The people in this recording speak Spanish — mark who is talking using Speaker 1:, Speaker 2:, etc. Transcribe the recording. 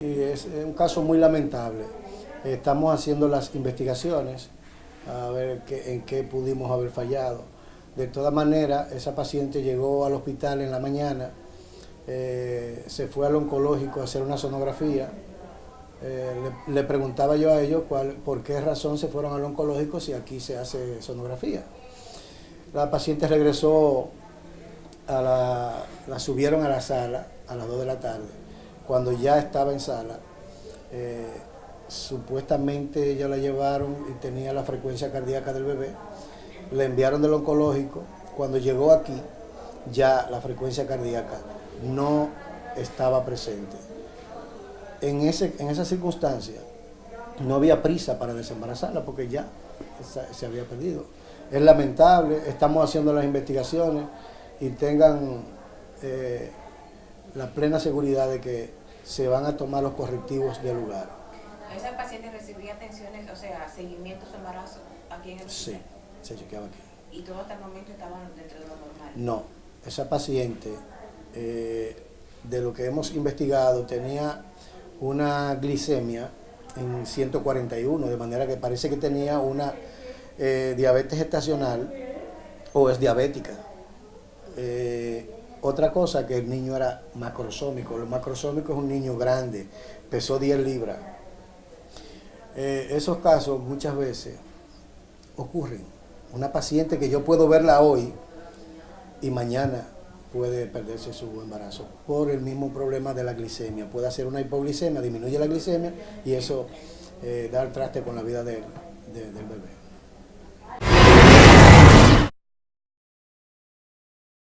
Speaker 1: es un caso muy lamentable. Estamos haciendo las investigaciones a ver qué, en qué pudimos haber fallado. De todas maneras, esa paciente llegó al hospital en la mañana, eh, se fue al oncológico a hacer una sonografía. Eh, le, preguntaba yo a ellos por qué razón se fueron al oncológico si aquí se hace sonografía. La paciente regresó, a la, la subieron a la sala a las 2 de la tarde. Cuando ya estaba en sala, eh, supuestamente ya la llevaron y tenía la frecuencia cardíaca del bebé, le enviaron del oncológico, cuando llegó aquí ya la frecuencia cardíaca no estaba presente. En, ese, en esa circunstancia no había prisa para desembarazarla porque ya se había perdido. Es lamentable, estamos haciendo las investigaciones y tengan eh, la plena seguridad de que se van a tomar los correctivos del lugar.
Speaker 2: ¿Esa paciente recibía atenciones, o sea, seguimiento su embarazo aquí en el
Speaker 1: Sí, se chequeaba aquí.
Speaker 2: ¿Y todo hasta el momento estaban dentro de lo normal?
Speaker 1: No, esa paciente, eh, de lo que hemos investigado, tenía una glicemia en 141, de manera que parece que tenía una eh, diabetes gestacional o es diabética. Eh, otra cosa que el niño era macrosómico. El macrosómico es un niño grande, pesó 10 libras. Eh, esos casos muchas veces ocurren. Una paciente que yo puedo verla hoy y mañana puede perderse su embarazo por el mismo problema de la glicemia. Puede hacer una hipoglicemia, disminuye la glicemia y eso eh, da el traste con la vida del bebé.